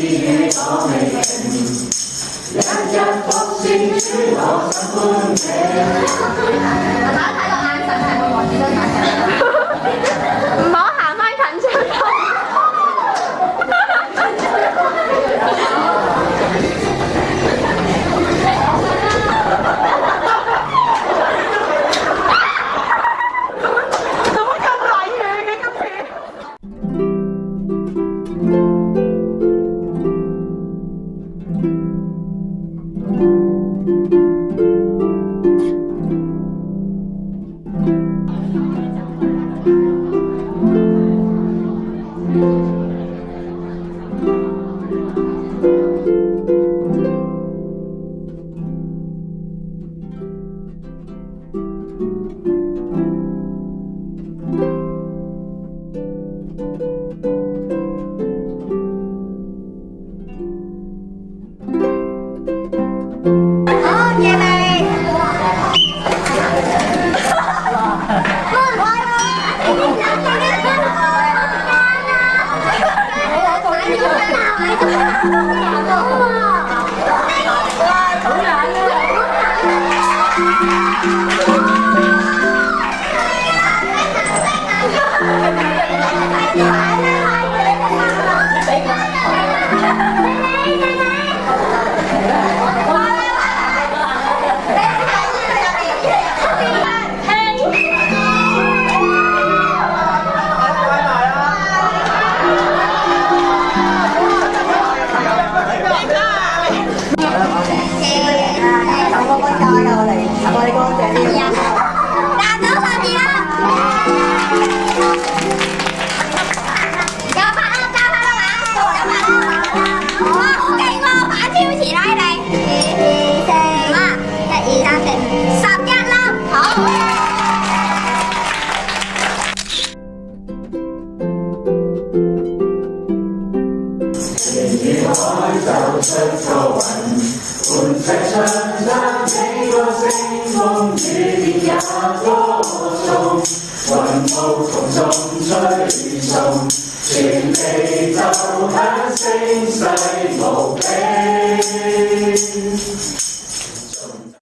chi hay có ngày tình Làm cho con xin chứ họ sắp hôn thế Mở hạ mai Bye bye, bye bye. có con trai nào này à mời con trẻ đi ra nước ra đi cho bạn ăn cho bạn ăn ăn cho bạn ăn ok ngon chỉ đây này mà chạy ra chạy sập chân lắm không Hãy subscribe cho kênh Ghiền Mì Gõ Để không bỏ lỡ những video hấp dẫn 满石唱出几多声，风主调也歌颂，云雾风中吹送，全地就响声势无边。